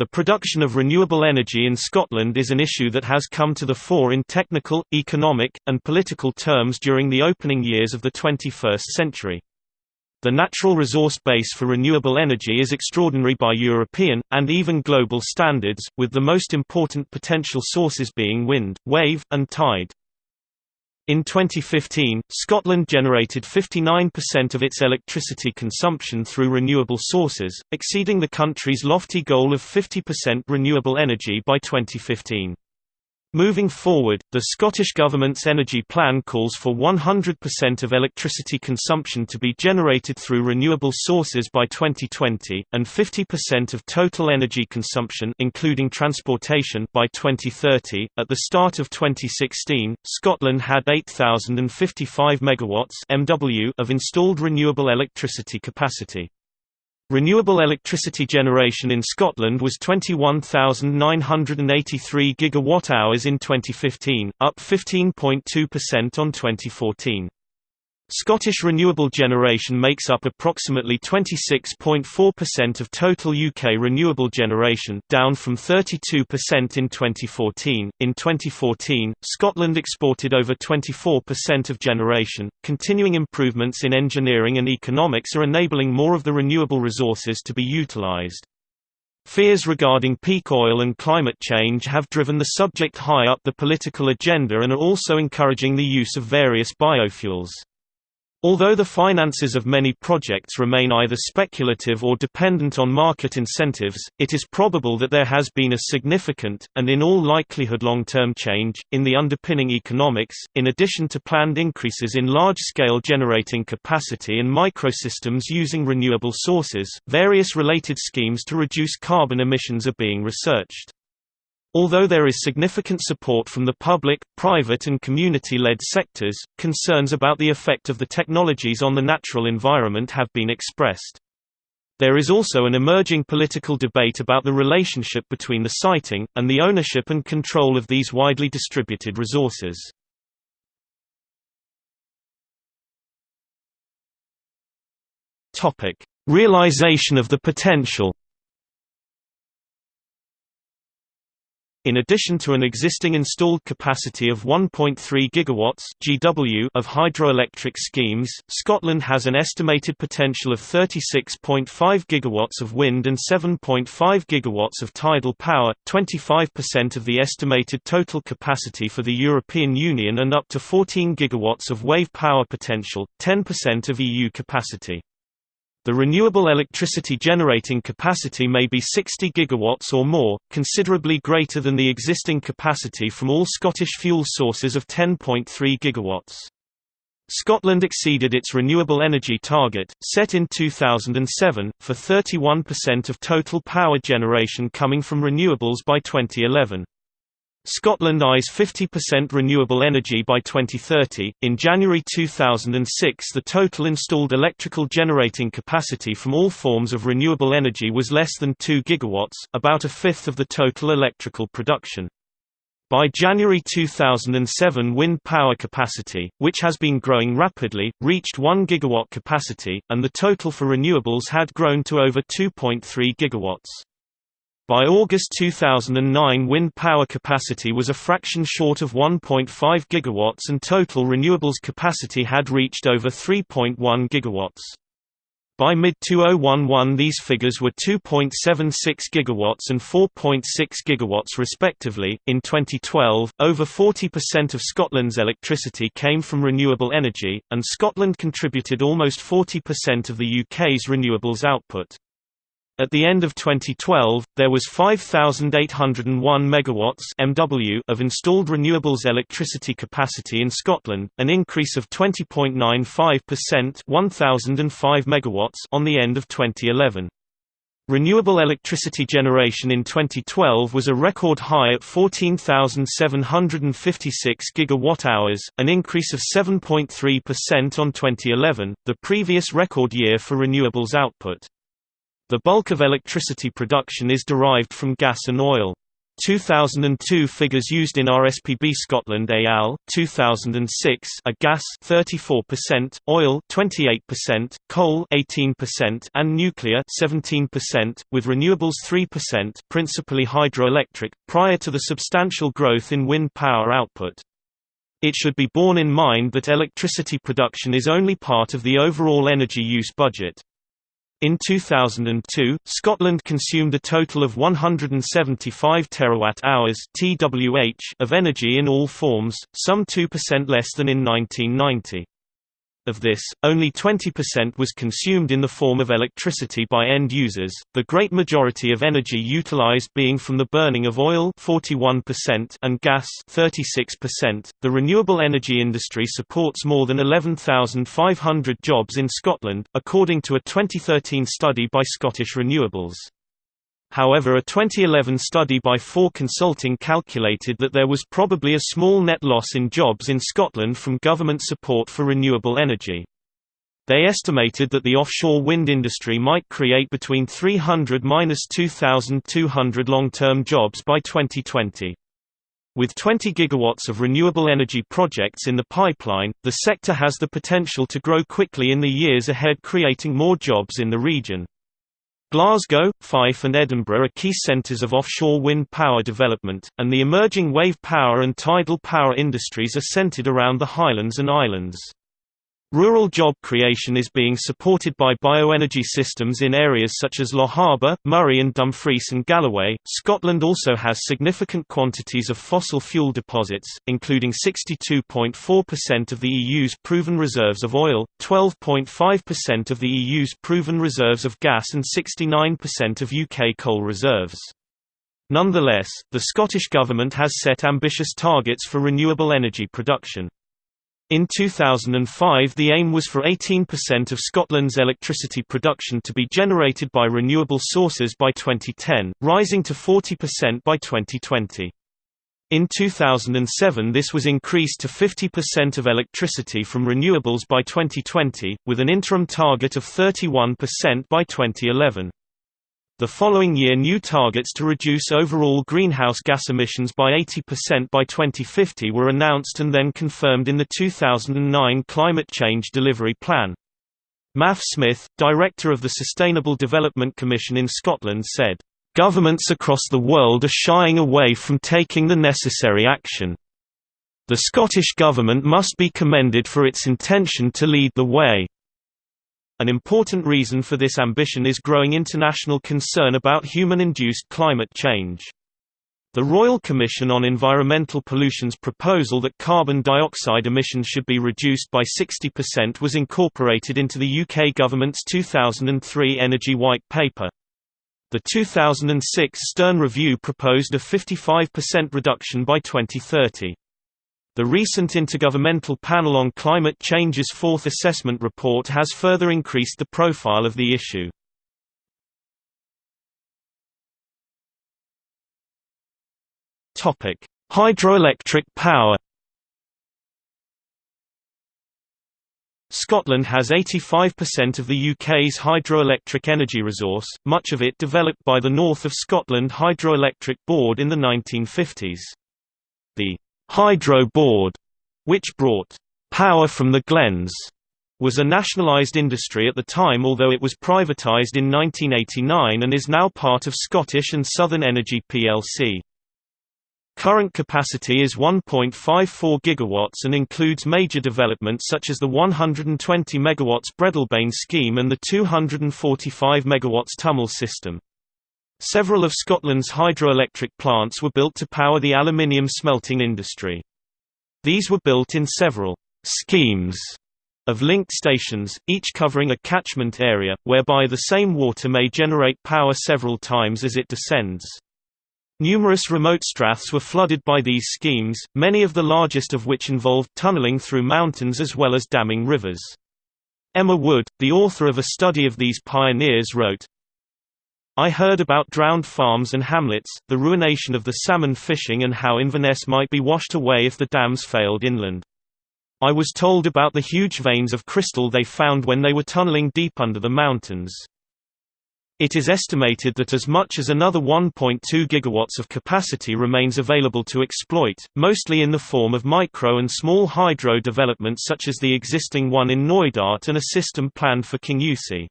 The production of renewable energy in Scotland is an issue that has come to the fore in technical, economic, and political terms during the opening years of the 21st century. The natural resource base for renewable energy is extraordinary by European, and even global standards, with the most important potential sources being wind, wave, and tide. In 2015, Scotland generated 59% of its electricity consumption through renewable sources, exceeding the country's lofty goal of 50% renewable energy by 2015. Moving forward, the Scottish Government's energy plan calls for 100% of electricity consumption to be generated through renewable sources by 2020, and 50% of total energy consumption including transportation by 2030. At the start of 2016, Scotland had 8055 megawatts (MW) of installed renewable electricity capacity. Renewable electricity generation in Scotland was 21,983 gigawatt-hours in 2015, up 15.2% on 2014. Scottish renewable generation makes up approximately 26.4% of total UK renewable generation, down from 32% in 2014. In 2014, Scotland exported over 24% of generation. Continuing improvements in engineering and economics are enabling more of the renewable resources to be utilised. Fears regarding peak oil and climate change have driven the subject high up the political agenda and are also encouraging the use of various biofuels. Although the finances of many projects remain either speculative or dependent on market incentives, it is probable that there has been a significant, and in all likelihood long-term change, in the underpinning economics, in addition to planned increases in large-scale generating capacity and microsystems using renewable sources, various related schemes to reduce carbon emissions are being researched. Although there is significant support from the public, private and community-led sectors, concerns about the effect of the technologies on the natural environment have been expressed. There is also an emerging political debate about the relationship between the siting, and the ownership and control of these widely distributed resources. Realization of the potential In addition to an existing installed capacity of 1.3 gigawatts (GW) of hydroelectric schemes, Scotland has an estimated potential of 36.5 gigawatts of wind and 7.5 gigawatts of tidal power, 25% of the estimated total capacity for the European Union and up to 14 gigawatts of wave power potential, 10% of EU capacity. The renewable electricity generating capacity may be 60 gigawatts or more, considerably greater than the existing capacity from all Scottish fuel sources of 10.3 gigawatts. Scotland exceeded its renewable energy target, set in 2007, for 31% of total power generation coming from renewables by 2011. Scotland eyes 50% renewable energy by 2030. In January 2006, the total installed electrical generating capacity from all forms of renewable energy was less than 2 gigawatts, about a fifth of the total electrical production. By January 2007 wind power capacity, which has been growing rapidly, reached 1 gigawatt capacity, and the total for renewables had grown to over 2.3 gigawatts. By August 2009 wind power capacity was a fraction short of 1.5 gigawatts and total renewables capacity had reached over 3.1 gigawatts. By mid-2011 these figures were 2.76 gigawatts and 4.6 gigawatts respectively. In 2012, over 40% of Scotland's electricity came from renewable energy, and Scotland contributed almost 40% of the UK's renewables output. At the end of 2012, there was 5,801 megawatts (MW) of installed renewables electricity capacity in Scotland, an increase of 20.95% (1,005 megawatts) on the end of 2011. Renewable electricity generation in 2012 was a record high at 14,756 gigawatt-hours, an increase of 7.3% on 2011, the previous record year for renewables output. The bulk of electricity production is derived from gas and oil. 2002 figures used in RSPB Scotland AL 2006 are gas 34%, oil 28%, coal 18% and nuclear 17% with renewables 3% principally hydroelectric prior to the substantial growth in wind power output. It should be borne in mind that electricity production is only part of the overall energy use budget. In 2002, Scotland consumed a total of 175 terawatt-hours (TWh) of energy in all forms, some 2% less than in 1990. Of this, only 20% was consumed in the form of electricity by end users, the great majority of energy utilized being from the burning of oil 41% and gas 36%. The renewable energy industry supports more than 11,500 jobs in Scotland, according to a 2013 study by Scottish Renewables. However a 2011 study by Fore Consulting calculated that there was probably a small net loss in jobs in Scotland from government support for renewable energy. They estimated that the offshore wind industry might create between 300–2,200 long-term jobs by 2020. With 20 gigawatts of renewable energy projects in the pipeline, the sector has the potential to grow quickly in the years ahead creating more jobs in the region. Glasgow, Fife and Edinburgh are key centres of offshore wind power development, and the emerging wave power and tidal power industries are centred around the Highlands and Islands. Rural job creation is being supported by bioenergy systems in areas such as Lochaber, Moray and Dumfries and Galloway. Scotland also has significant quantities of fossil fuel deposits, including 62.4% of the EU's proven reserves of oil, 12.5% of the EU's proven reserves of gas and 69% of UK coal reserves. Nonetheless, the Scottish Government has set ambitious targets for renewable energy production. In 2005 the aim was for 18% of Scotland's electricity production to be generated by renewable sources by 2010, rising to 40% by 2020. In 2007 this was increased to 50% of electricity from renewables by 2020, with an interim target of 31% by 2011. The following year new targets to reduce overall greenhouse gas emissions by 80% by 2050 were announced and then confirmed in the 2009 Climate Change Delivery Plan. Maf Smith, director of the Sustainable Development Commission in Scotland said, "...governments across the world are shying away from taking the necessary action. The Scottish Government must be commended for its intention to lead the way." An important reason for this ambition is growing international concern about human-induced climate change. The Royal Commission on Environmental Pollution's proposal that carbon dioxide emissions should be reduced by 60% was incorporated into the UK government's 2003 Energy White Paper. The 2006 Stern Review proposed a 55% reduction by 2030. The recent Intergovernmental Panel on Climate Change's fourth assessment report has further increased the profile of the issue. Hydroelectric power Scotland has 85% of the UK's hydroelectric energy resource, much of it developed by the North of Scotland Hydroelectric Board in the 1950s. The Hydro Board, which brought power from the Glens, was a nationalised industry at the time although it was privatised in 1989 and is now part of Scottish and Southern Energy plc. Current capacity is 1.54 gigawatts and includes major developments such as the 120 megawatts Breadalbane scheme and the 245 megawatts Tummel system. Several of Scotland's hydroelectric plants were built to power the aluminium smelting industry. These were built in several schemes of linked stations, each covering a catchment area, whereby the same water may generate power several times as it descends. Numerous remote straths were flooded by these schemes, many of the largest of which involved tunneling through mountains as well as damming rivers. Emma Wood, the author of a study of these pioneers wrote, I heard about drowned farms and hamlets, the ruination of the salmon fishing and how Inverness might be washed away if the dams failed inland. I was told about the huge veins of crystal they found when they were tunneling deep under the mountains. It is estimated that as much as another 1.2 gigawatts of capacity remains available to exploit, mostly in the form of micro and small hydro developments such as the existing one in Knoydart and a system planned for Kingussie.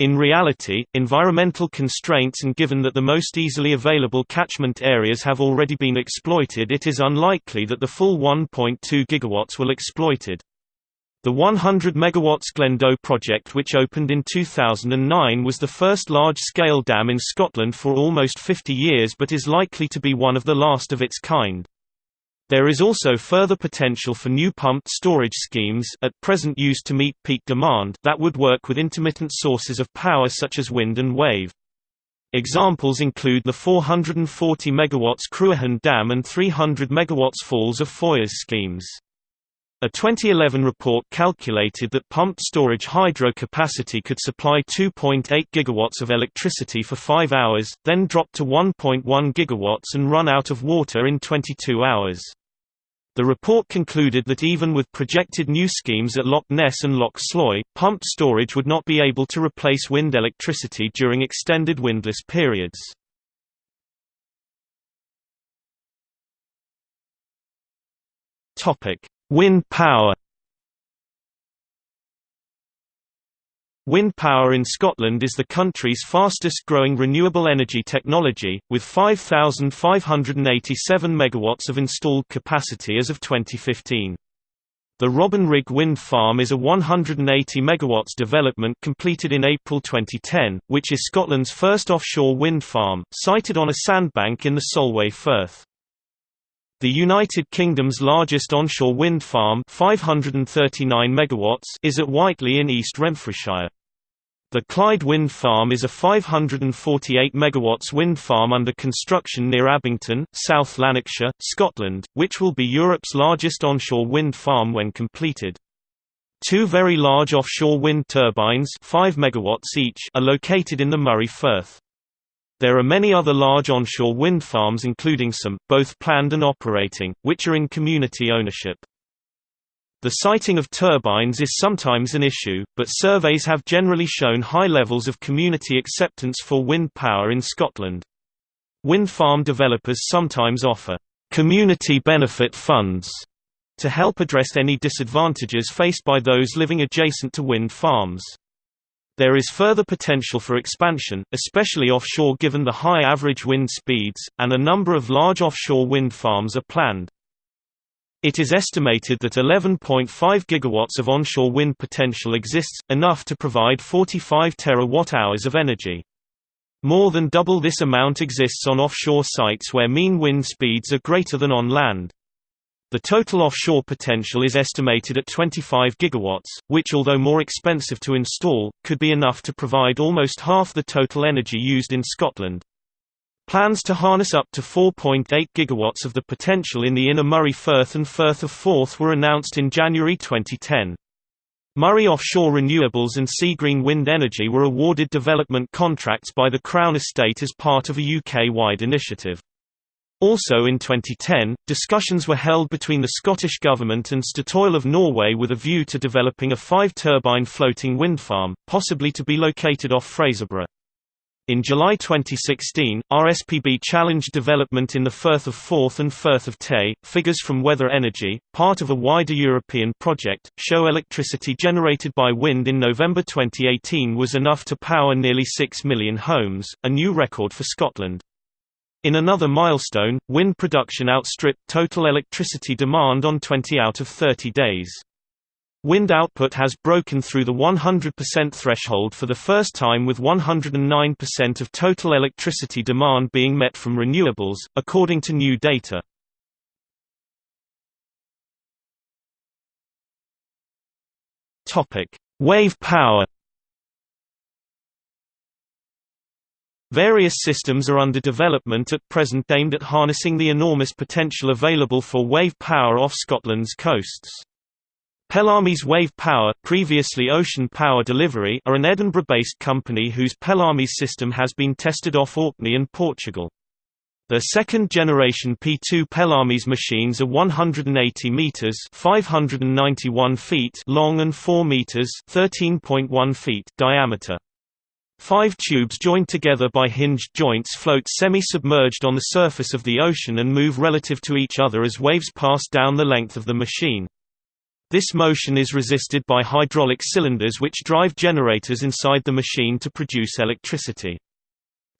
In reality, environmental constraints and given that the most easily available catchment areas have already been exploited it is unlikely that the full 1.2 gigawatts will exploited. The 100 MW Glendoe project which opened in 2009 was the first large-scale dam in Scotland for almost 50 years but is likely to be one of the last of its kind. There is also further potential for new pumped storage schemes at present used to meet peak demand that would work with intermittent sources of power such as wind and wave. Examples include the 440 MW Cruachan Dam and 300 MW Falls of Foyers schemes. A 2011 report calculated that pumped storage hydro capacity could supply 2.8 gigawatts of electricity for 5 hours, then drop to 1.1 gigawatts and run out of water in 22 hours. The report concluded that even with projected new schemes at Loch Ness and Loch Sloy, pumped storage would not be able to replace wind electricity during extended windless periods. Wind power Wind power in Scotland is the country's fastest-growing renewable energy technology, with 5,587 megawatts of installed capacity as of 2015. The Robin Rigg Wind Farm is a 180 megawatts development completed in April 2010, which is Scotland's first offshore wind farm, sited on a sandbank in the Solway Firth. The United Kingdom's largest onshore wind farm 539 megawatts is at Whitelee in East Renfrewshire. The Clyde Wind Farm is a 548 megawatts wind farm under construction near Abington, South Lanarkshire, Scotland, which will be Europe's largest onshore wind farm when completed. Two very large offshore wind turbines 5 megawatts each are located in the Moray Firth. There are many other large onshore wind farms including some, both planned and operating, which are in community ownership. The siting of turbines is sometimes an issue, but surveys have generally shown high levels of community acceptance for wind power in Scotland. Wind farm developers sometimes offer community benefit funds to help address any disadvantages faced by those living adjacent to wind farms. There is further potential for expansion, especially offshore given the high average wind speeds, and a number of large offshore wind farms are planned. It is estimated that 11.5 gigawatts of onshore wind potential exists, enough to provide 45 terawatt-hours of energy. More than double this amount exists on offshore sites where mean wind speeds are greater than on land. The total offshore potential is estimated at 25 gigawatts, which although more expensive to install, could be enough to provide almost half the total energy used in Scotland. Plans to harness up to 4.8 gigawatts of the potential in the inner Moray Firth and Firth of Forth were announced in January 2010. Moray Offshore Renewables and Seagreen Wind Energy were awarded development contracts by the Crown Estate as part of a UK-wide initiative. Also in 2010, discussions were held between the Scottish Government and Statoil of Norway with a view to developing a five-turbine floating wind farm, possibly to be located off Fraserburgh. In July 2016, RSPB challenged development in the Firth of Forth and Firth of Tay. Figures from Weather Energy, part of a wider European project, show electricity generated by wind in November 2018 was enough to power nearly 6 million homes, a new record for Scotland. In another milestone, wind production outstripped total electricity demand on 20 out of 30 days. Wind output has broken through the 100% threshold for the first time with 109% of total electricity demand being met from renewables, according to new data. Wave power Various systems are under development at present aimed at harnessing the enormous potential available for wave power off Scotland's coasts. Pelamis Wave Power previously Ocean Power Delivery are an Edinburgh-based company whose Pelamis system has been tested off Orkney and Portugal. The second-generation P2 Pelamis machines are 180 meters (591 feet) long and 4 meters (13.1 feet) diameter. Five tubes joined together by hinged joints float semi-submerged on the surface of the ocean and move relative to each other as waves pass down the length of the machine. This motion is resisted by hydraulic cylinders which drive generators inside the machine to produce electricity.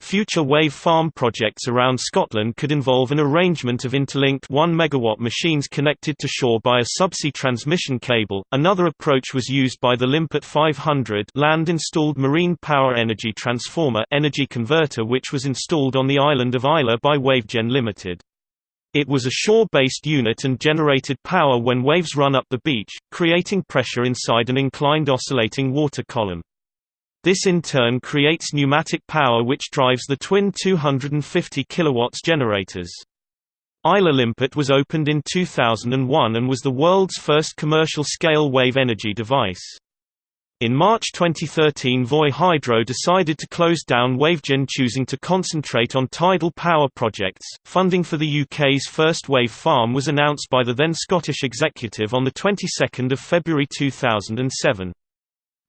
Future wave farm projects around Scotland could involve an arrangement of interlinked 1 megawatt machines connected to shore by a subsea transmission cable. Another approach was used by the Limpet 500 land-installed marine power energy transformer energy converter which was installed on the island of Islay by Wavegen Limited. It was a shore-based unit and generated power when waves run up the beach, creating pressure inside an inclined oscillating water column. This in turn creates pneumatic power which drives the twin 250 kW generators. Islay Limpet was opened in 2001 and was the world's first commercial-scale wave energy device. In March 2013 Voith Hydro decided to close down Wavegen choosing to concentrate on tidal power projects. Funding for the UK's first wave farm was announced by the then Scottish executive on the 22nd of February 2007.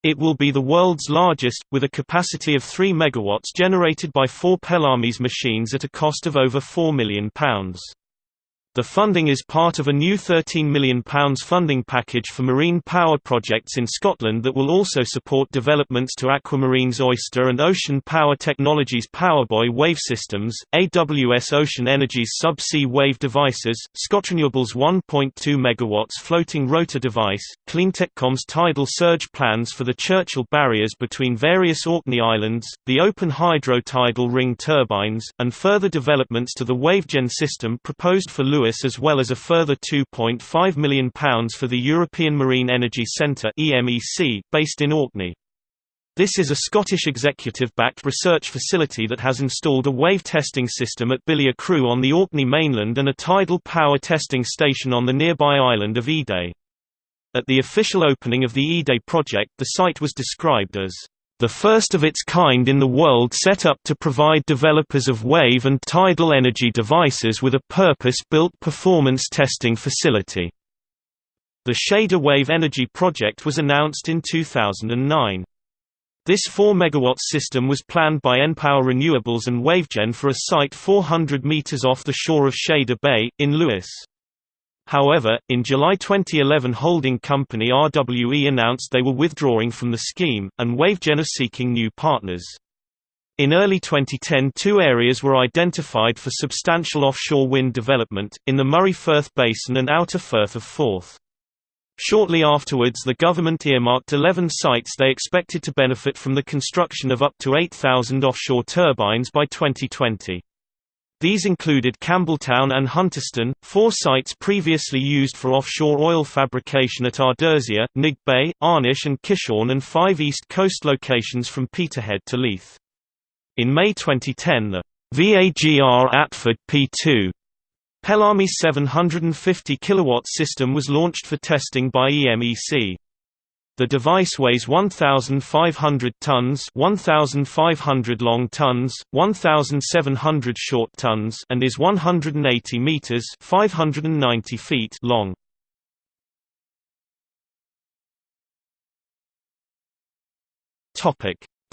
It will be the world's largest, with a capacity of 3 MW generated by four Pelamis machines at a cost of over £4 million. The funding is part of a new £13 million funding package for marine power projects in Scotland that will also support developments to Aquamarine's Oyster and Ocean Power Technologies PowerBuoy wave systems, AWS Ocean Energy's sub-sea wave devices, ScotRenewables' 1.2 MW floating rotor device, CleanTechCom's tidal surge plans for the Churchill barriers between various Orkney Islands, the open hydro tidal ring turbines, and further developments to the Wavegen system proposed for Lewis Lewis as well as a further £2.5 million for the European Marine Energy Centre based in Orkney. This is a Scottish executive-backed research facility that has installed a wave testing system at Billia Croo on the Orkney mainland and a tidal power testing station on the nearby island of Eday. At the official opening of the Eday project the site was described as the first of its kind in the world set up to provide developers of wave and tidal energy devices with a purpose-built performance testing facility. The Shader Wave Energy project was announced in 2009. This 4 MW system was planned by npower Renewables and Wavegen for a site 400 meters off the shore of Shader Bay, in Lewis. However, in July 2011 holding company RWE announced they were withdrawing from the scheme, and Wavegen are seeking new partners. In early 2010 two areas were identified for substantial offshore wind development, in the Moray-Firth Basin and Outer Firth of Forth. Shortly afterwards the government earmarked 11 sites they expected to benefit from the construction of up to 8,000 offshore turbines by 2020. These included Campbeltown and Hunterston, four sites previously used for offshore oil fabrication at Ardersier, Nigg Bay, Arnish and Kishorn and five East Coast locations from Peterhead to Leith. In May 2010 the VAGR Atferd P2 Pelami 750 kW system was launched for testing by EMEC. The device weighs 1,500 tons 1,500 long tons, 1,700 short tons and is 180 meters 590 feet long.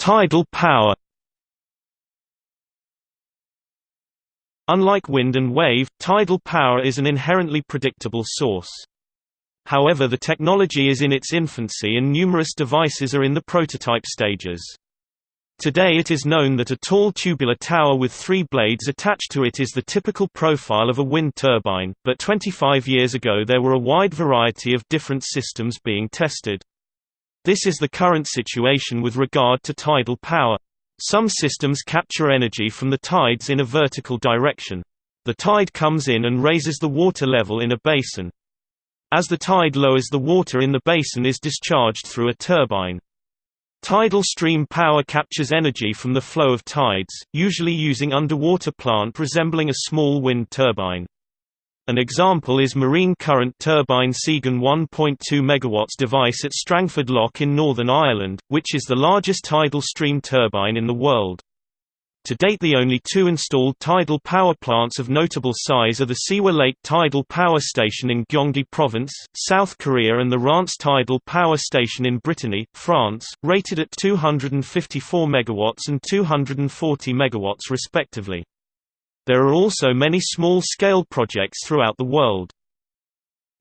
Tidal power Unlike wind and wave, tidal power is an inherently predictable source. However the technology is in its infancy and numerous devices are in the prototype stages. Today it is known that a tall tubular tower with three blades attached to it is the typical profile of a wind turbine, but 25 years ago there were a wide variety of different systems being tested. This is the current situation with regard to tidal power. Some systems capture energy from the tides in a vertical direction. The tide comes in and raises the water level in a basin. As the tide lowers the water in the basin is discharged through a turbine. Tidal stream power captures energy from the flow of tides, usually using underwater plant resembling a small wind turbine. An example is marine current turbine SeaGen 1.2 MW device at Strangford Lough in Northern Ireland, which is the largest tidal stream turbine in the world. To date the only two installed tidal power plants of notable size are the Sihwa Lake Tidal Power Station in Gyeonggi Province, South Korea and the Rance Tidal Power Station in Brittany, France, rated at 254 MW and 240 MW respectively. There are also many small-scale projects throughout the world.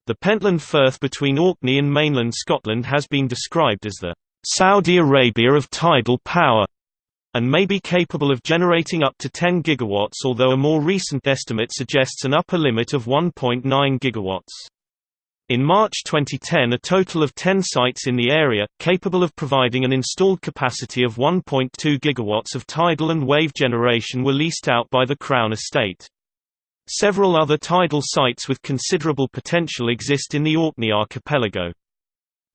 The Pentland Firth between Orkney and mainland Scotland has been described as the Saudi Arabia of tidal power and may be capable of generating up to 10 gigawatts although a more recent estimate suggests an upper limit of 1.9 gigawatts. In March 2010 a total of 10 sites in the area, capable of providing an installed capacity of 1.2 gigawatts of tidal and wave generation were leased out by the Crown Estate. Several other tidal sites with considerable potential exist in the Orkney archipelago.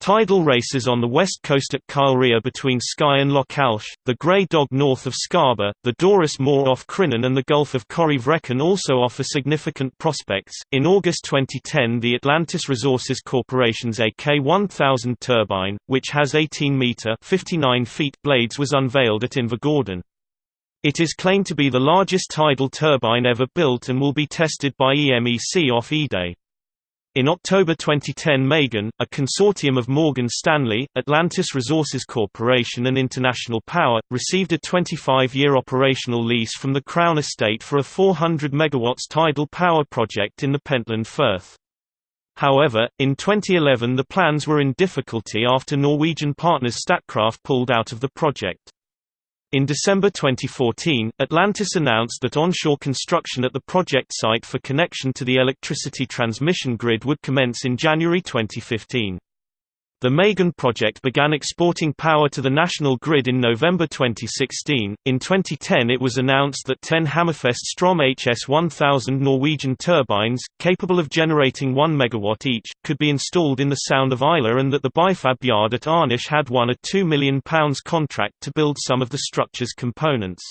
Tidal races on the west coast at Kylerhea between Skye and Lochalsh, the Grey Dog north of Scarba, the Dorus Mor off Crinan and the Gulf of Corryvreckan also offer significant prospects. In August 2010, the Atlantis Resources Corporation's AK1000 turbine, which has 18 meter (59 feet) blades, was unveiled at Invergordon. It is claimed to be the largest tidal turbine ever built and will be tested by EMEC off Eday. In October 2010 MeyGen, a consortium of Morgan Stanley, Atlantis Resources Corporation and International Power, received a 25-year operational lease from the Crown Estate for a 400 MW tidal power project in the Pentland Firth. However, in 2011 the plans were in difficulty after Norwegian partners Statkraft pulled out of the project. In December 2014, Atlantis announced that onshore construction at the project site for connection to the electricity transmission grid would commence in January 2015. The MeyGen project began exporting power to the national grid in November 2016. In 2010, it was announced that 10 Hammerfest Strom HS 1000 Norwegian turbines, capable of generating 1 MW each, could be installed in the Sound of Islay and that the Bifab yard at Arnish had won a £2 million contract to build some of the structure's components.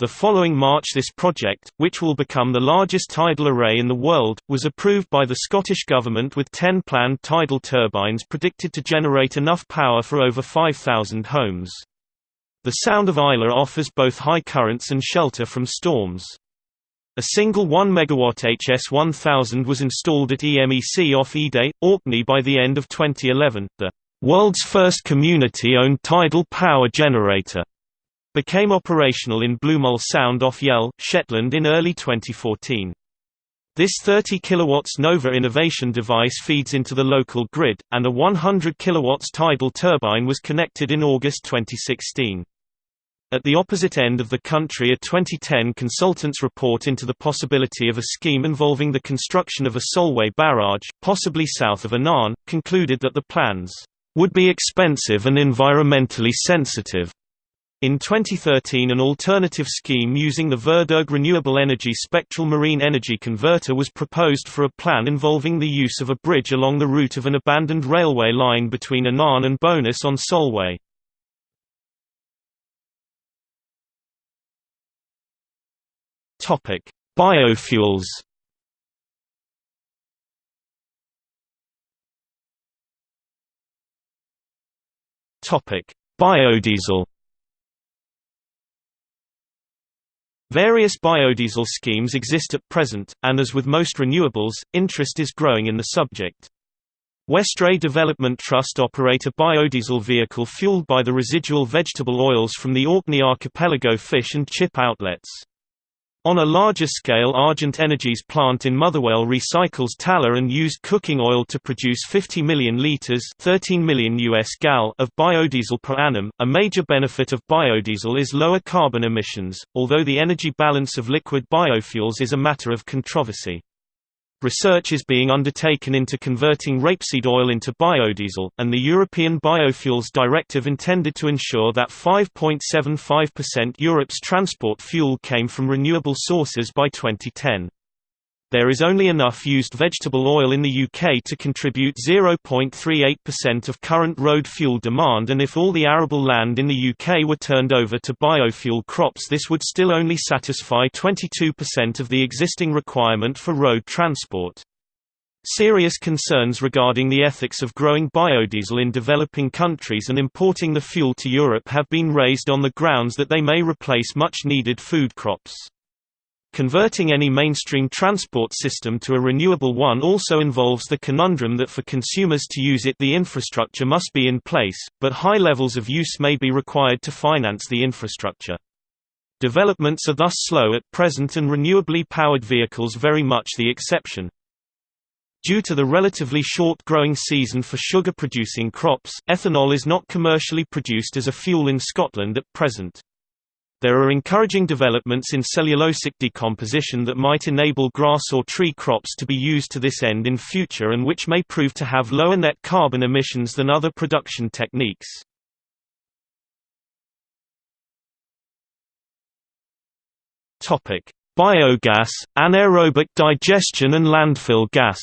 The following March this project, which will become the largest tidal array in the world, was approved by the Scottish Government with 10 planned tidal turbines predicted to generate enough power for over 5,000 homes. The Sound of Islay offers both high currents and shelter from storms. A single 1 MW HS1000 was installed at EMEC off Eday, Orkney by the end of 2011, the world's first community-owned tidal power generator became operational in Bluemull Sound off Yell, Shetland in early 2014. This 30 kW Nova innovation device feeds into the local grid, and a 100 kW tidal turbine was connected in August 2016. At the opposite end of the country a 2010 consultants report into the possibility of a scheme involving the construction of a Solway barrage, possibly south of Annan, concluded that the plans would be expensive and environmentally sensitive. In 2013 an alternative scheme using the VerdErg Renewable Energy Spectral Marine Energy Converter was proposed for a plan involving the use of a bridge along the route of an abandoned railway line between Annan and Bowness on Solway. Biofuels Biodiesel Various biodiesel schemes exist at present, and as with most renewables, interest is growing in the subject. Westray Development Trust operate a biodiesel vehicle fueled by the residual vegetable oils from the Orkney archipelago fish and chip outlets. On a larger scale Argent Energy's plant in Motherwell recycles tallow and used cooking oil to produce 50 million litres 13 million US gal of biodiesel per annum. A major benefit of biodiesel is lower carbon emissions, although the energy balance of liquid biofuels is a matter of controversy. Research is being undertaken into converting rapeseed oil into biodiesel, and the European Biofuels Directive intended to ensure that 5.75% Europe's transport fuel came from renewable sources by 2010. There is only enough used vegetable oil in the UK to contribute 0.38% of current road fuel demand and if all the arable land in the UK were turned over to biofuel crops this would still only satisfy 22% of the existing requirement for road transport. Serious concerns regarding the ethics of growing biodiesel in developing countries and importing the fuel to Europe have been raised on the grounds that they may replace much-needed food crops. Converting any mainstream transport system to a renewable one also involves the conundrum that for consumers to use it the infrastructure must be in place, but high levels of use may be required to finance the infrastructure. Developments are thus slow at present and renewably powered vehicles very much the exception. Due to the relatively short growing season for sugar-producing crops, ethanol is not commercially produced as a fuel in Scotland at present. There are encouraging developments in cellulosic decomposition that might enable grass or tree crops to be used to this end in future and which may prove to have lower net carbon emissions than other production techniques. Biogas, anaerobic digestion and landfill gas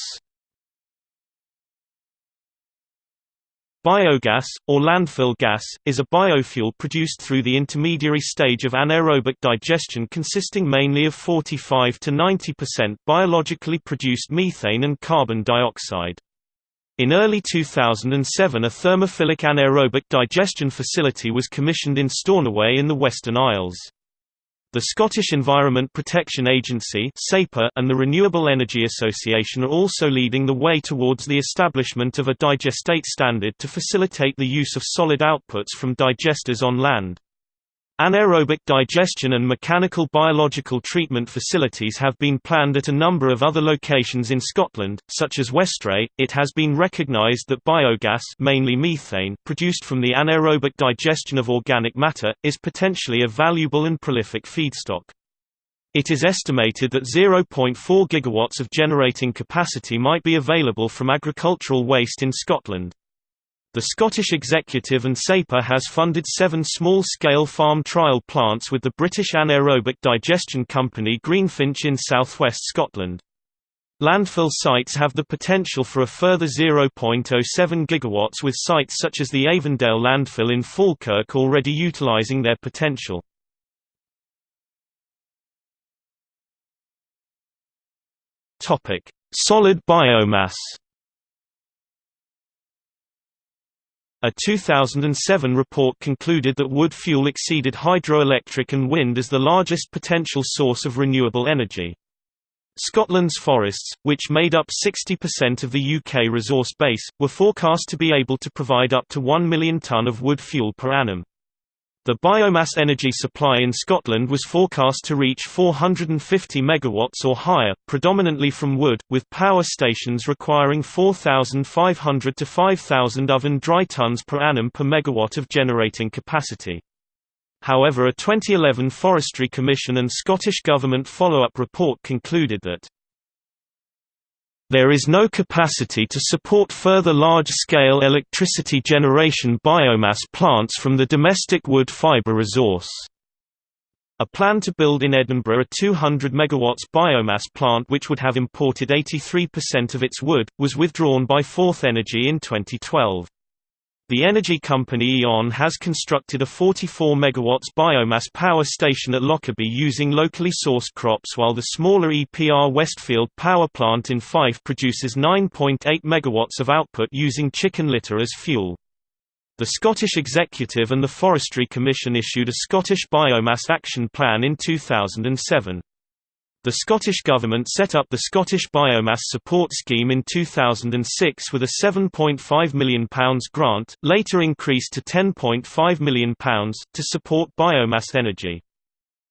Biogas, or landfill gas, is a biofuel produced through the intermediary stage of anaerobic digestion consisting mainly of 45 to 90% biologically produced methane and carbon dioxide. In early 2007 a thermophilic anaerobic digestion facility was commissioned in Stornoway in the Western Isles. The Scottish Environment Protection Agency and the Renewable Energy Association are also leading the way towards the establishment of a digestate standard to facilitate the use of solid outputs from digesters on land. Anaerobic digestion and mechanical biological treatment facilities have been planned at a number of other locations in Scotland, such as Westray. It has been recognised that biogas, mainly methane, produced from the anaerobic digestion of organic matter, is potentially a valuable and prolific feedstock. It is estimated that 0.4 gigawatts of generating capacity might be available from agricultural waste in Scotland. The Scottish Executive and SEPA has funded seven small-scale farm trial plants with the British anaerobic digestion company Greenfinch in southwest Scotland. Landfill sites have the potential for a further 0.07 gigawatts with sites such as the Avondale landfill in Falkirk already utilising their potential. Solid biomass A 2007 report concluded that wood fuel exceeded hydroelectric and wind as the largest potential source of renewable energy. Scotland's forests, which made up 60% of the UK resource base, were forecast to be able to provide up to 1 million tonne of wood fuel per annum. The biomass energy supply in Scotland was forecast to reach 450 megawatts or higher, predominantly from wood, with power stations requiring 4,500 to 5,000 oven dry tons per annum per megawatt of generating capacity. However a 2011 Forestry Commission and Scottish Government follow-up report concluded that there is no capacity to support further large-scale electricity generation biomass plants from the domestic wood fibre resource. A plan to build in Edinburgh a 200 MW biomass plant which would have imported 83% of its wood, was withdrawn by Forth Energy in 2012. The energy company E.ON has constructed a 44 MW biomass power station at Lockerbie using locally sourced crops while the smaller EPR Westfield power plant in Fife produces 9.8 MW of output using chicken litter as fuel. The Scottish Executive and the Forestry Commission issued a Scottish Biomass Action Plan in 2007. The Scottish Government set up the Scottish Biomass Support Scheme in 2006 with a £7.5 million grant, later increased to £10.5 million, to support biomass energy.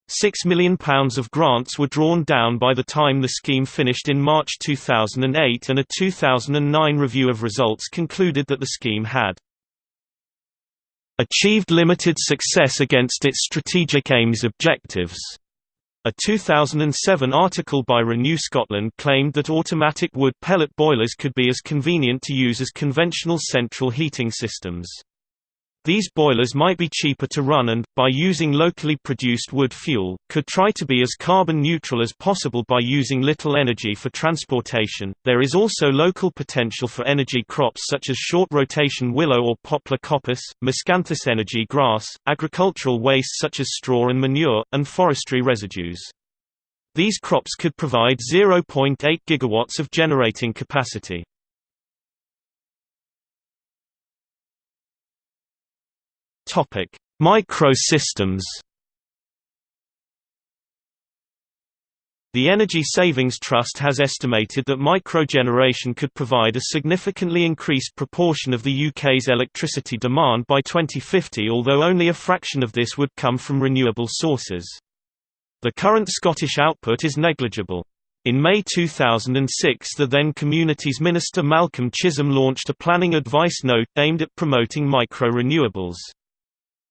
£6 million of grants were drawn down by the time the scheme finished in March 2008 and a 2009 review of results concluded that the scheme had achieved limited success against its strategic aims objectives a 2007 article by Renew Scotland claimed that automatic wood pellet boilers could be as convenient to use as conventional central heating systems. These boilers might be cheaper to run and, by using locally produced wood fuel, could try to be as carbon neutral as possible by using little energy for transportation. There is also local potential for energy crops such as short rotation willow or poplar coppice, miscanthus energy grass, agricultural waste such as straw and manure, and forestry residues. These crops could provide 0.8 gigawatts of generating capacity. Topic: Microsystems. The Energy Savings Trust has estimated that microgeneration could provide a significantly increased proportion of the UK's electricity demand by 2050 although only a fraction of this would come from renewable sources. The current Scottish output is negligible. In May 2006 the then Communities Minister Malcolm Chisholm launched a planning advice note aimed at promoting micro-renewables.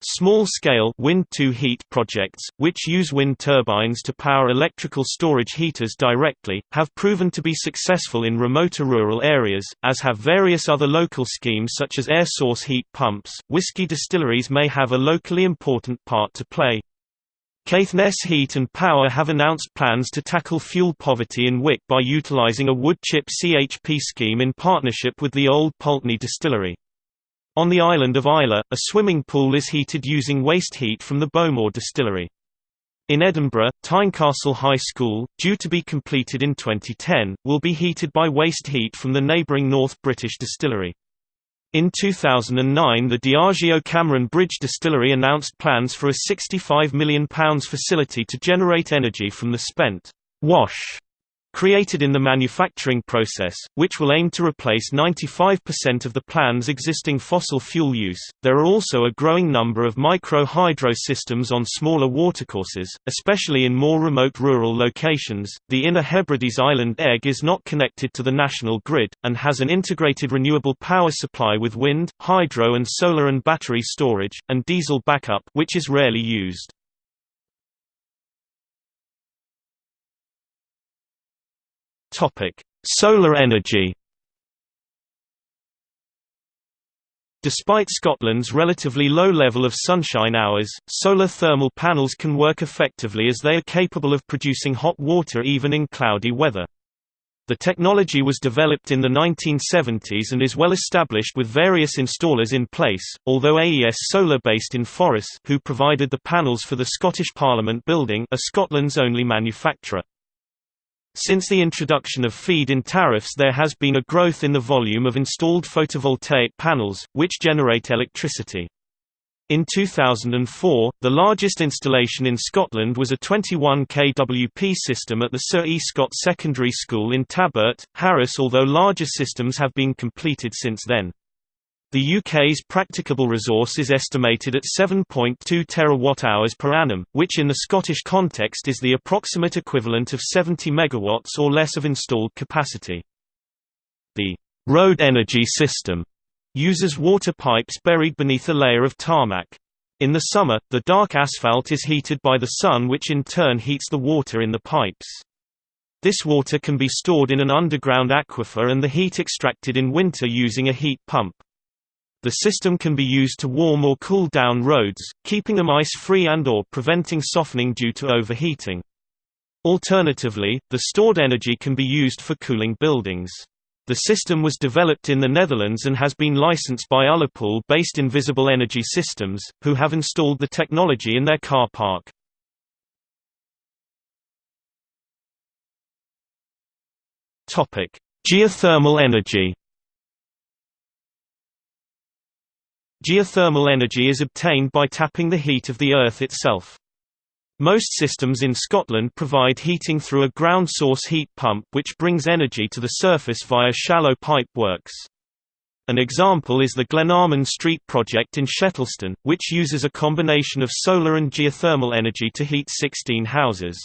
Small-scale wind-to-heat projects, which use wind turbines to power electrical storage heaters directly, have proven to be successful in remoter rural areas, as have various other local schemes such as air source heat pumps. Whisky distilleries may have a locally important part to play. Caithness Heat and Power have announced plans to tackle fuel poverty in Wick by utilising a wood chip CHP scheme in partnership with the Old Pulteney Distillery. On the island of Islay, a swimming pool is heated using waste heat from the Bowmore distillery. In Edinburgh, Tynecastle High School, due to be completed in 2010, will be heated by waste heat from the neighbouring North British distillery. In 2009 the Diageo Cameron Bridge Distillery announced plans for a £65 million facility to generate energy from the spent wash created in the manufacturing process, which will aim to replace 95% of the plan's existing fossil fuel use. There are also a growing number of micro hydro systems on smaller watercourses, especially in more remote rural locations. The Inner Hebrides island Eigg is not connected to the national grid, and has an integrated renewable power supply with wind, hydro, and solar and battery storage, and diesel backup, which is rarely used. Topic: Solar energy. Despite Scotland's relatively low level of sunshine hours, solar thermal panels can work effectively as they are capable of producing hot water even in cloudy weather. The technology was developed in the 1970s and is well established with various installers in place, although AES Solar based in Forres who provided the panels for the Scottish Parliament building are Scotland's only manufacturer. Since the introduction of feed-in tariffs there has been a growth in the volume of installed photovoltaic panels, which generate electricity. In 2004, the largest installation in Scotland was a 21 kWp system at the Sir E. Scott Secondary School in Tarbert, Harris although larger systems have been completed since then. The UK's practicable resource is estimated at 7.2 terawatt-hours per annum, which in the Scottish context is the approximate equivalent of 70 megawatts or less of installed capacity. The road energy system uses water pipes buried beneath a layer of tarmac. In the summer, the dark asphalt is heated by the sun which in turn heats the water in the pipes. This water can be stored in an underground aquifer and the heat extracted in winter using a heat pump. The system can be used to warm or cool down roads, keeping them ice-free and or preventing softening due to overheating. Alternatively, the stored energy can be used for cooling buildings. The system was developed in the Netherlands and has been licensed by Ullapool-based Invisible Energy Systems, who have installed the technology in their car park. Geothermal energy Geothermal energy is obtained by tapping the heat of the earth itself. Most systems in Scotland provide heating through a ground source heat pump which brings energy to the surface via shallow pipe works. An example is the Glenalmond Street project in Shettleston, which uses a combination of solar and geothermal energy to heat 16 houses.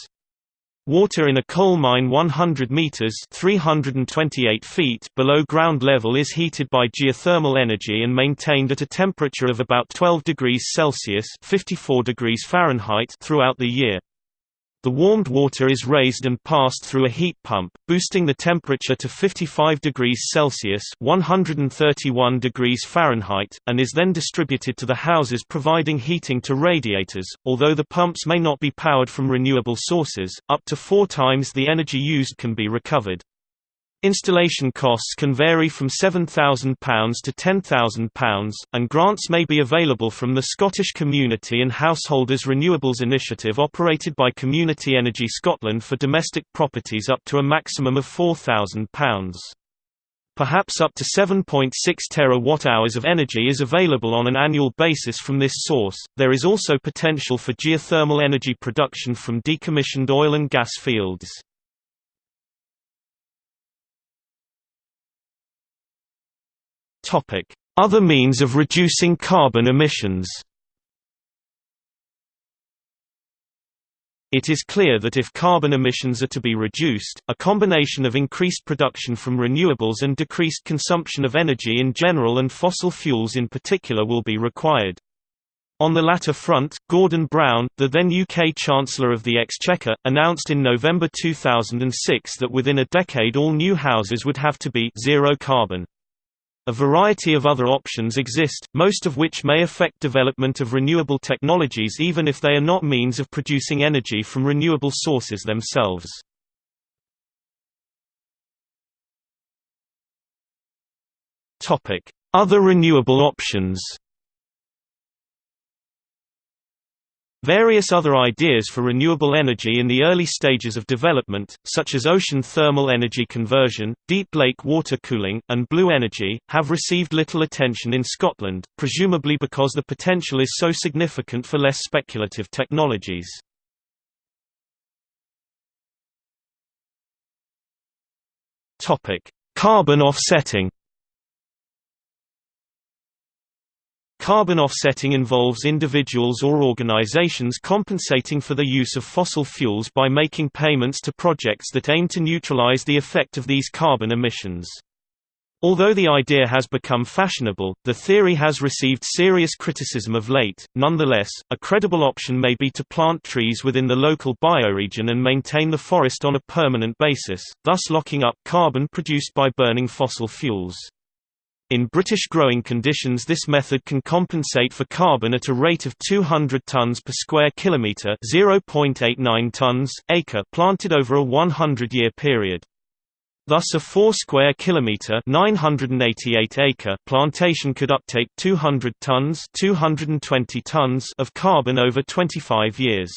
Water in a coal mine 100 meters (328 feet) below ground level is heated by geothermal energy and maintained at a temperature of about 12 degrees Celsius (54 degrees Fahrenheit) throughout the year. The warmed water is raised and passed through a heat pump, boosting the temperature to 55 degrees Celsius (131 degrees Fahrenheit), and is then distributed to the houses providing heating to radiators. Although the pumps may not be powered from renewable sources, up to 4 times the energy used can be recovered. Installation costs can vary from £7,000 to £10,000, and grants may be available from the Scottish Community and Householders Renewables Initiative operated by Community Energy Scotland for domestic properties up to a maximum of £4,000. Perhaps up to 7.6 terawatt-hours of energy is available on an annual basis from this source. There is also potential for geothermal energy production from decommissioned oil and gas fields. Topic: Other means of reducing carbon emissions. It is clear that if carbon emissions are to be reduced, a combination of increased production from renewables and decreased consumption of energy in general and fossil fuels in particular will be required. On the latter front, Gordon Brown, the then UK Chancellor of the Exchequer, announced in November 2006 that within a decade all new houses would have to be zero carbon. A variety of other options exist, most of which may affect development of renewable technologies even if they are not means of producing energy from renewable sources themselves. Other renewable options Various other ideas for renewable energy in the early stages of development, such as ocean thermal energy conversion, deep lake water cooling, and blue energy, have received little attention in Scotland, presumably because the potential is so significant for less speculative technologies. Carbon offsetting Carbon offsetting involves individuals or organizations compensating for the use of fossil fuels by making payments to projects that aim to neutralize the effect of these carbon emissions. Although the idea has become fashionable, the theory has received serious criticism of late. Nonetheless, a credible option may be to plant trees within the local bioregion and maintain the forest on a permanent basis, thus locking up carbon produced by burning fossil fuels. In British growing conditions this method can compensate for carbon at a rate of 200 tons per square kilometre (0.89 tons acre) planted over a 100-year period. Thus a 4 square kilometre 988 acre plantation could uptake 200 tons 220 tons of carbon over 25 years.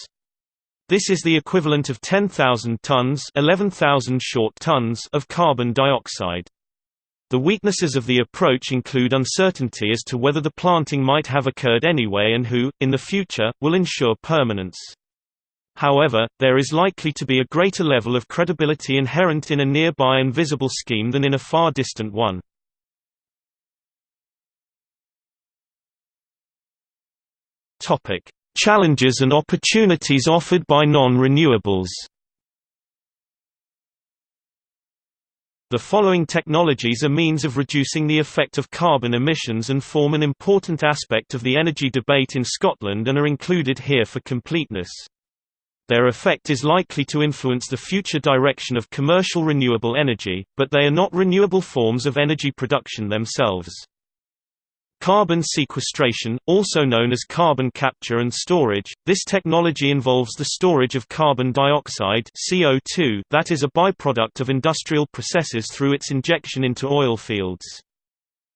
This is the equivalent of 10,000 tons 11,000 short tons of carbon dioxide. The weaknesses of the approach include uncertainty as to whether the planting might have occurred anyway and who, in the future, will ensure permanence. However, there is likely to be a greater level of credibility inherent in a nearby and visible scheme than in a far distant one. Challenges and opportunities offered by non-renewables The following technologies are means of reducing the effect of carbon emissions and form an important aspect of the energy debate in Scotland and are included here for completeness. Their effect is likely to influence the future direction of commercial renewable energy, but they are not renewable forms of energy production themselves. Carbon sequestration, also known as carbon capture and storage, this technology involves the storage of carbon dioxide CO2 that is a byproduct of industrial processes through its injection into oil fields.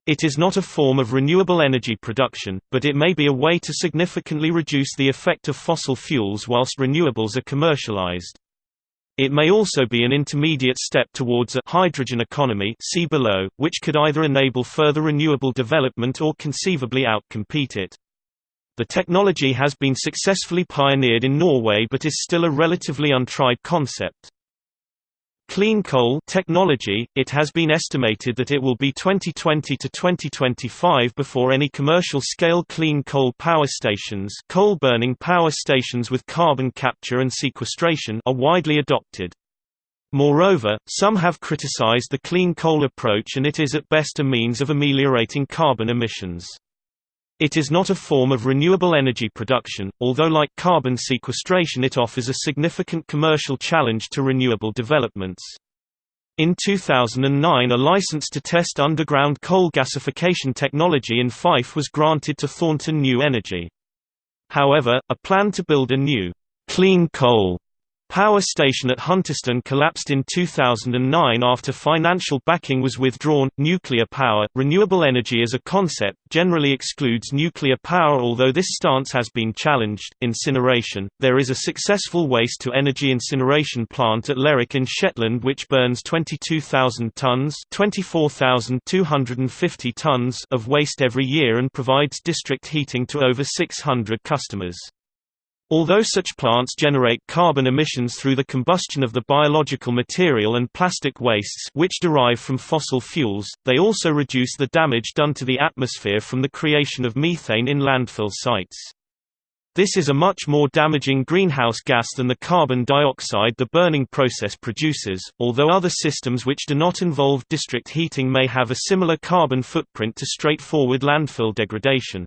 It is not a form of renewable energy production, but it may be a way to significantly reduce the effect of fossil fuels whilst renewables are commercialized. It may also be an intermediate step towards a hydrogen economy see below, which could either enable further renewable development or conceivably outcompete it. The technology has been successfully pioneered in Norway but is still a relatively untried concept. Clean coal technology, it has been estimated that it will be 2020 to 2025 before any commercial-scale clean coal power stations coal-burning power stations with carbon capture and sequestration are widely adopted. Moreover, some have criticized the clean coal approach and it is at best a means of ameliorating carbon emissions. It is not a form of renewable energy production, although like carbon sequestration it offers a significant commercial challenge to renewable developments. In 2009 a license to test underground coal gasification technology in Fife was granted to Thornton New Energy. However, a plan to build a new, clean coal power station at Hunterston collapsed in 2009 after financial backing was withdrawn. Nuclear power, renewable energy as a concept, generally excludes nuclear power, although this stance has been challenged. Incineration There is a successful waste to energy incineration plant at Lerwick in Shetland which burns 22,000 tonnes (24,250 tonnes) of waste every year and provides district heating to over 600 customers. Although such plants generate carbon emissions through the combustion of the biological material and plastic wastes which derive from fossil fuels, they also reduce the damage done to the atmosphere from the creation of methane in landfill sites. This is a much more damaging greenhouse gas than the carbon dioxide the burning process produces, although other systems which do not involve district heating may have a similar carbon footprint to straightforward landfill degradation.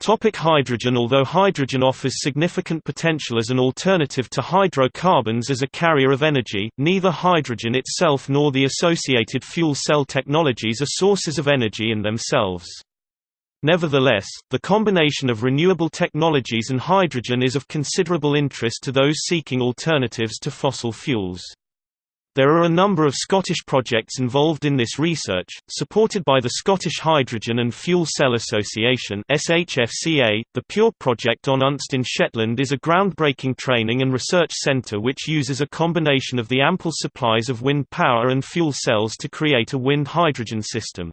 Topic hydrogen Although hydrogen offers significant potential as an alternative to hydrocarbons as a carrier of energy, neither hydrogen itself nor the associated fuel cell technologies are sources of energy in themselves. Nevertheless, the combination of renewable technologies and hydrogen is of considerable interest to those seeking alternatives to fossil fuels. There are a number of Scottish projects involved in this research, supported by the Scottish Hydrogen and Fuel Cell Association (SHFCA). The Pure project on Unst in Shetland is a groundbreaking training and research centre which uses a combination of the ample supplies of wind power and fuel cells to create a wind hydrogen system.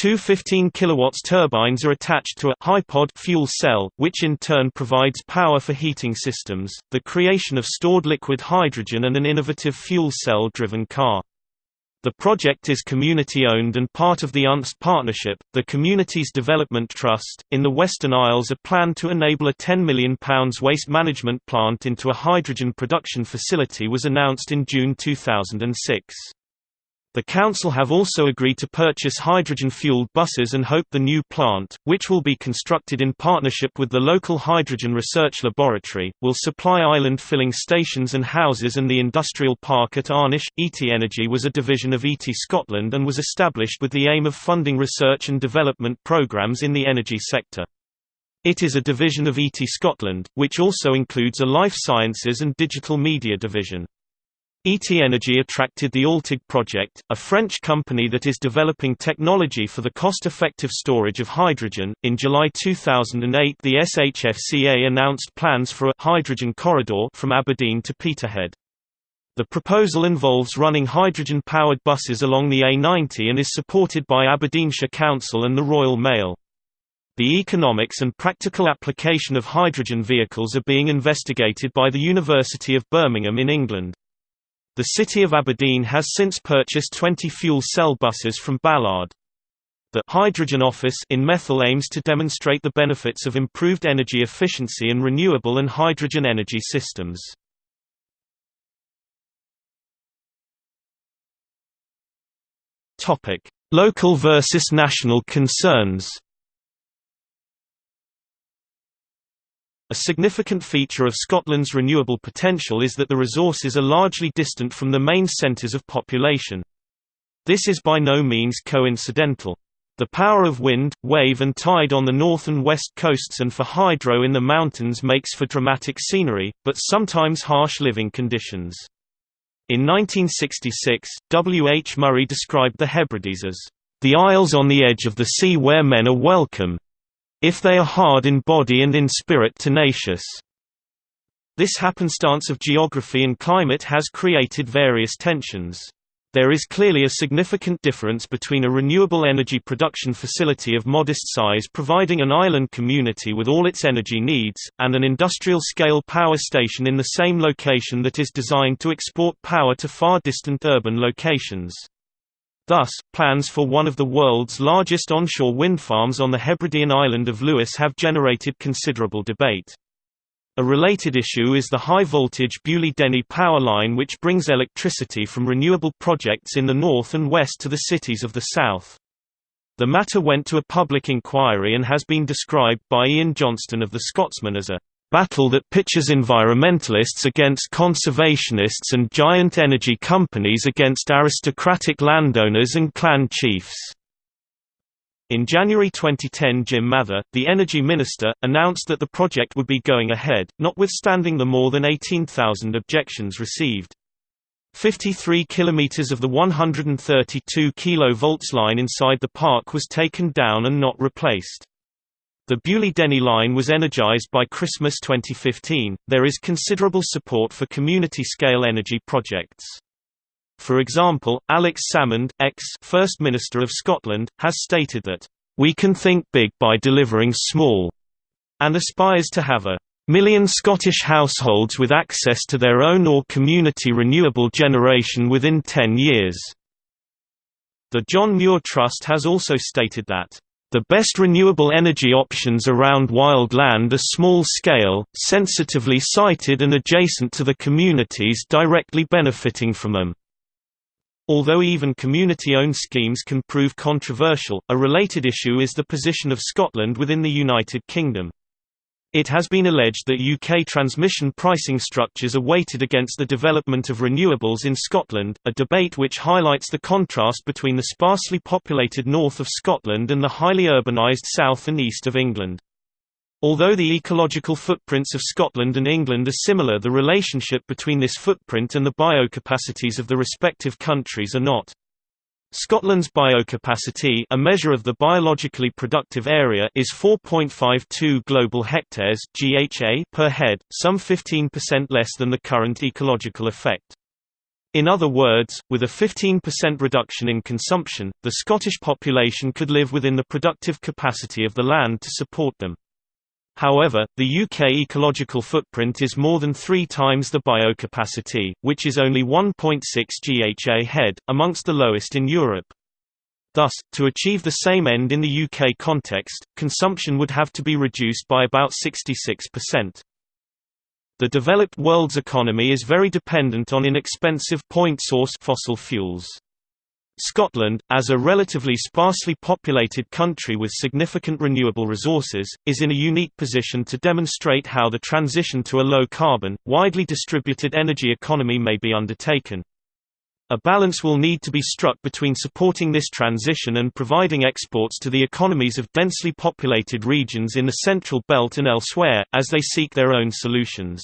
Two 15 kW turbines are attached to a HyPod fuel cell, which in turn provides power for heating systems, the creation of stored liquid hydrogen and an innovative fuel cell-driven car. The project is community-owned and part of the UNST partnership, the Communities Development Trust. In the Western Isles a plan to enable a £10 million waste management plant into a hydrogen production facility was announced in June 2006. The Council have also agreed to purchase hydrogen-fueled buses and hope the new plant, which will be constructed in partnership with the local Hydrogen Research Laboratory, will supply island filling stations and houses and the industrial park at Arnish. ITI Energy was a division of ITI Scotland and was established with the aim of funding research and development programmes in the energy sector. It is a division of ITI Scotland, which also includes a life sciences and digital media division. ITI Energy attracted the Altig project, a French company that is developing technology for the cost-effective storage of hydrogen. In July 2008, the SHFCA announced plans for a hydrogen corridor from Aberdeen to Peterhead. The proposal involves running hydrogen-powered buses along the A90 and is supported by Aberdeenshire Council and the Royal Mail. The economics and practical application of hydrogen vehicles are being investigated by the University of Birmingham in England. The city of Aberdeen has since purchased 20 fuel cell buses from Ballard. The Hydrogen Office in Methil aims to demonstrate the benefits of improved energy efficiency and renewable and hydrogen energy systems. Topic: Local versus national concerns. A significant feature of Scotland's renewable potential is that the resources are largely distant from the main centres of population. This is by no means coincidental. The power of wind, wave and tide on the north and west coasts and for hydro in the mountains makes for dramatic scenery, but sometimes harsh living conditions. In 1966, W. H. Murray described the Hebrides as, "...the isles on the edge of the sea where men are welcome, if they are hard in body and in spirit tenacious. This happenstance of geography and climate has created various tensions. There is clearly a significant difference between a renewable energy production facility of modest size providing an island community with all its energy needs, and an industrial-scale power station in the same location that is designed to export power to far distant urban locations. Thus, plans for one of the world's largest onshore wind farms on the Hebridean island of Lewis have generated considerable debate. A related issue is the high-voltage Beauly-Denny power line which brings electricity from renewable projects in the north and west to the cities of the south. The matter went to a public inquiry and has been described by Ian Johnston of The Scotsman as a battle that pitches environmentalists against conservationists and giant energy companies against aristocratic landowners and clan chiefs. In January 2010 Jim Mather, the Energy Minister, announced that the project would be going ahead, notwithstanding the more than 18,000 objections received. 53 kilometers of the 132 kV line inside the park was taken down and not replaced. The Beauly-Denny line was energized by Christmas 2015. There is considerable support for community-scale energy projects. For example, Alex Salmond, ex-First Minister of Scotland, has stated that, "...we can think big by delivering small," and aspires to have a million Scottish households with access to their own or community renewable generation within 10 years. The John Muir Trust has also stated that the best renewable energy options around wild land are small-scale, sensitively sited and adjacent to the communities directly benefiting from them. Although even community-owned schemes can prove controversial, a related issue is the position of Scotland within the United Kingdom. It has been alleged that UK transmission pricing structures are weighted against the development of renewables in Scotland, a debate which highlights the contrast between the sparsely populated north of Scotland and the highly urbanised south and east of England. Although the ecological footprints of Scotland and England are similar the relationship between this footprint and the biocapacities of the respective countries are not. Scotland's biocapacity a measure of the biologically productive area is 4.52 global hectares GHA per head, some 15% less than the current ecological effect. In other words, with a 15% reduction in consumption, the Scottish population could live within the productive capacity of the land to support them. However, the UK ecological footprint is more than three times the biocapacity, which is only 1.6 GHA head, amongst the lowest in Europe. Thus, to achieve the same end in the UK context, consumption would have to be reduced by about 66%. The developed world's economy is very dependent on inexpensive point-source fossil fuels. Scotland, as a relatively sparsely populated country with significant renewable resources, is in a unique position to demonstrate how the transition to a low-carbon, widely distributed energy economy may be undertaken. A balance will need to be struck between supporting this transition and providing exports to the economies of densely populated regions in the Central Belt and elsewhere, as they seek their own solutions.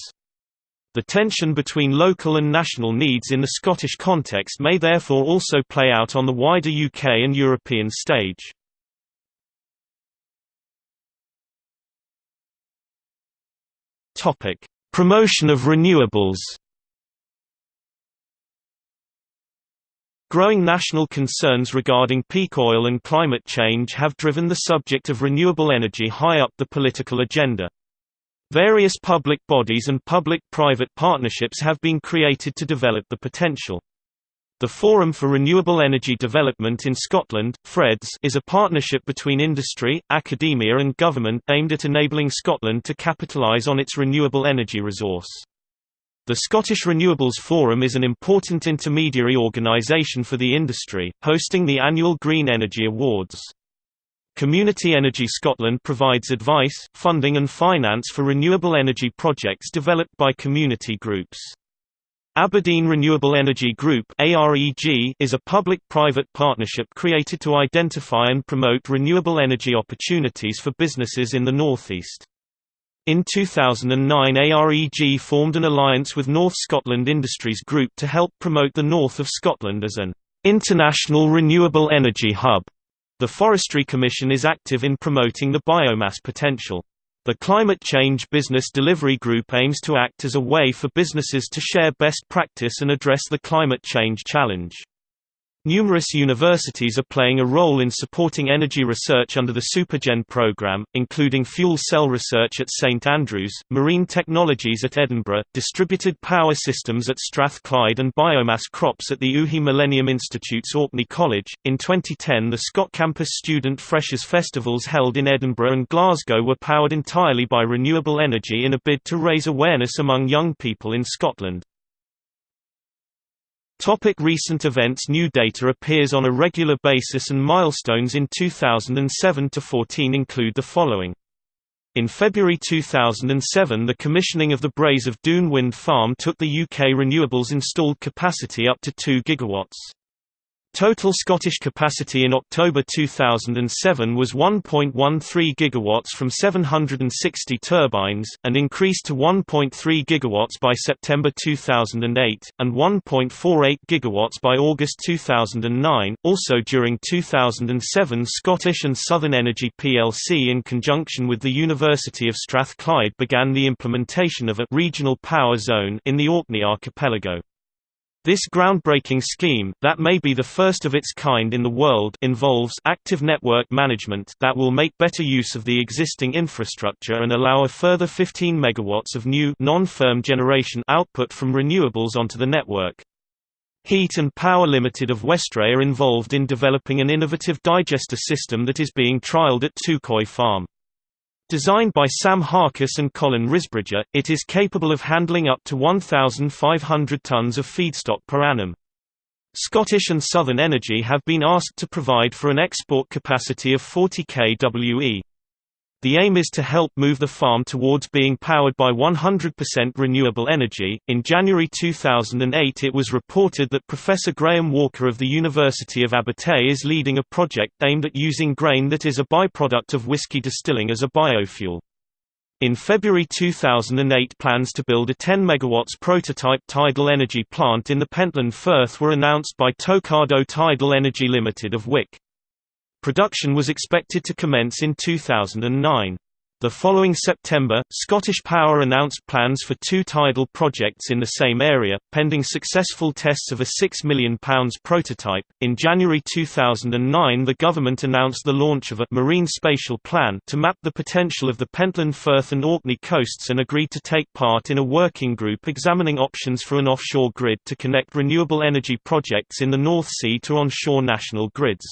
The tension between local and national needs in the Scottish context may therefore also play out on the wider UK and European stage. Topic: Promotion of renewables. Growing national concerns regarding peak oil and climate change have driven the subject of renewable energy high up the political agenda. Various public bodies and public-private partnerships have been created to develop the potential. The Forum for Renewable Energy Development in Scotland FREDS, is a partnership between industry, academia and government aimed at enabling Scotland to capitalise on its renewable energy resource. The Scottish Renewables Forum is an important intermediary organisation for the industry, hosting the annual Green Energy Awards. Community Energy Scotland provides advice, funding and finance for renewable energy projects developed by community groups. Aberdeen Renewable Energy Group is a public-private partnership created to identify and promote renewable energy opportunities for businesses in the northeast. In 2009 AREG formed an alliance with North Scotland Industries Group to help promote the north of Scotland as an international renewable energy hub. The Forestry Commission is active in promoting the biomass potential. The Climate Change Business Delivery Group aims to act as a way for businesses to share best practice and address the climate change challenge. Numerous universities are playing a role in supporting energy research under the Supergen program, including fuel cell research at St Andrews, marine technologies at Edinburgh, distributed power systems at Strathclyde, and biomass crops at the Uhi Millennium Institute's Orkney College. In 2010, the Scotcampus Student Freshers Festivals held in Edinburgh and Glasgow were powered entirely by renewable energy in a bid to raise awareness among young people in Scotland. Topic recent events New data appears on a regular basis and milestones in 2007–14 include the following. In February 2007 the commissioning of the Braes of Doon wind farm took the UK renewables installed capacity up to 2 gigawatts. Total Scottish capacity in October 2007 was 1.13 gigawatts from 760 turbines, and increased to 1.3 gigawatts by September 2008, and 1.48 gigawatts by August 2009. Also during 2007 Scottish and Southern Energy plc in conjunction with the University of Strathclyde began the implementation of a regional power zone in the Orkney archipelago. This groundbreaking scheme, that may be the first of its kind in the world involves active network management that will make better use of the existing infrastructure and allow a further 15 megawatts of new non-firm generation output from renewables onto the network. Heat and Power Limited of Westray are involved in developing an innovative digester system that is being trialled at Tuquoy Farm. Designed by Sam Harkus and Colin Risbridger, it is capable of handling up to 1,500 tons of feedstock per annum. Scottish and Southern Energy have been asked to provide for an export capacity of 40 kWe. The aim is to help move the farm towards being powered by 100% renewable energy. In January 2008, it was reported that Professor Graham Walker of the University of Abertay is leading a project aimed at using grain that is a byproduct of whisky distilling as a biofuel. In February 2008 plans to build a 10 MW prototype tidal energy plant in the Pentland Firth were announced by Tokado Tidal Energy Limited of Wick. Production was expected to commence in 2009. The following September, Scottish Power announced plans for two tidal projects in the same area, pending successful tests of a £6 million prototype. In January 2009, the government announced the launch of a marine spatial plan to map the potential of the Pentland Firth and Orkney coasts and agreed to take part in a working group examining options for an offshore grid to connect renewable energy projects in the North Sea to onshore national grids.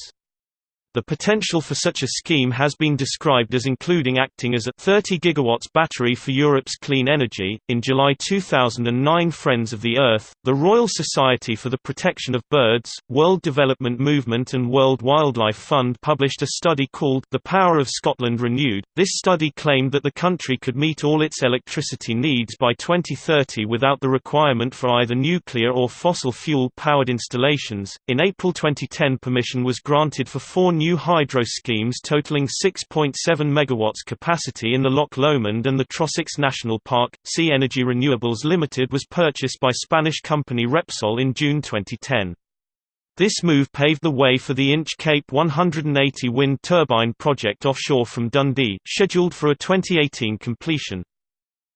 The potential for such a scheme has been described as including acting as a 30 gigawatts battery for Europe's clean energy. In July 2009, Friends of the Earth, the Royal Society for the Protection of Birds, World Development Movement, and World Wildlife Fund published a study called The Power of Scotland Renewed. This study claimed that the country could meet all its electricity needs by 2030 without the requirement for either nuclear or fossil fuel powered installations. In April 2010, permission was granted for four new hydro schemes totaling 6.7 MW capacity in the Loch Lomond and the Trossachs National Park. Sea Energy Renewables Limited was purchased by Spanish company Repsol in June 2010. This move paved the way for the Inch Cape 180 wind turbine project offshore from Dundee, scheduled for a 2018 completion.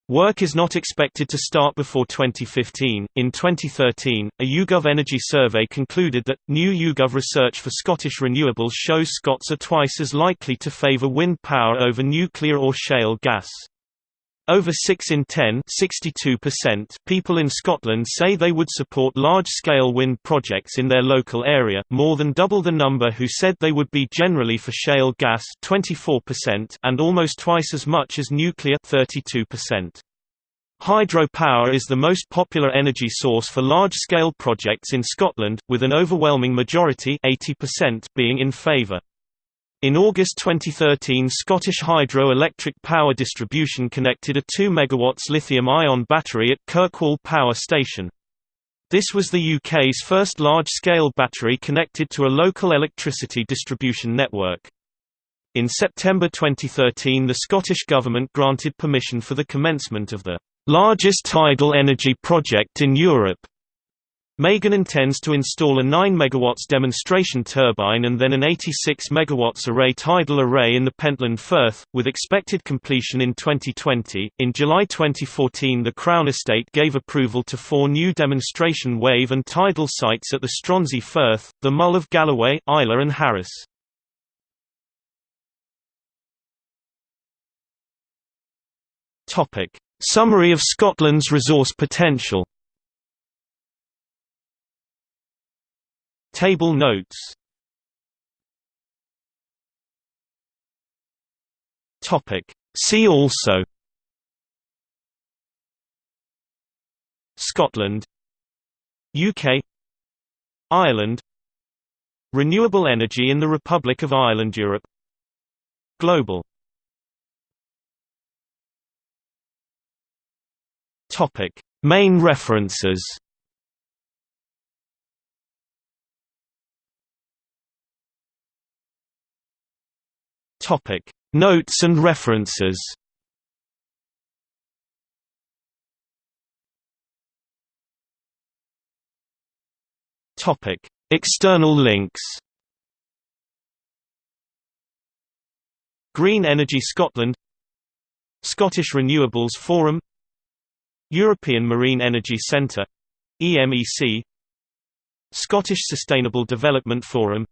Work is not expected to start before 2015. In 2013, a YouGov Energy survey concluded that new YouGov research for Scottish renewables shows Scots are twice as likely to favour wind power over nuclear or shale gas. Over 6 in 10 people in Scotland say they would support large-scale wind projects in their local area, more than double the number who said they would be generally for shale gas 24% and almost twice as much as nuclear 32%. Hydropower is the most popular energy source for large-scale projects in Scotland, with an overwhelming majority 80% being in favour. In August 2013 Scottish Hydro Electric Power Distribution connected a 2 MW lithium-ion battery at Kirkwall Power Station. This was the UK's first large-scale battery connected to a local electricity distribution network. In September 2013 the Scottish Government granted permission for the commencement of the largest tidal energy project in Europe, MeyGen intends to install a 9 MW demonstration turbine and then an 86 MW array tidal array in the Pentland Firth, with expected completion in 2020. In July 2014, the Crown Estate gave approval to four new demonstration wave and tidal sites at the Stronsay Firth, the Mull of Galloway, Islay, and Harris. Summary of Scotland's resource potential. Table notes. Topic. See also. Scotland. UK Ireland. Renewable energy in the Republic of Ireland Europe. Global. Topic. Main references Topic Notes and references. Topic External links. Green Energy Scotland. Scottish Renewables Forum. European Marine Energy Centre. EMEC Scottish Sustainable Development Forum.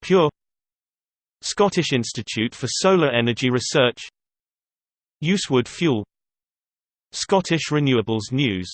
Pure Scottish Institute for Solar Energy Research. Usewood Fuel. Scottish Renewables News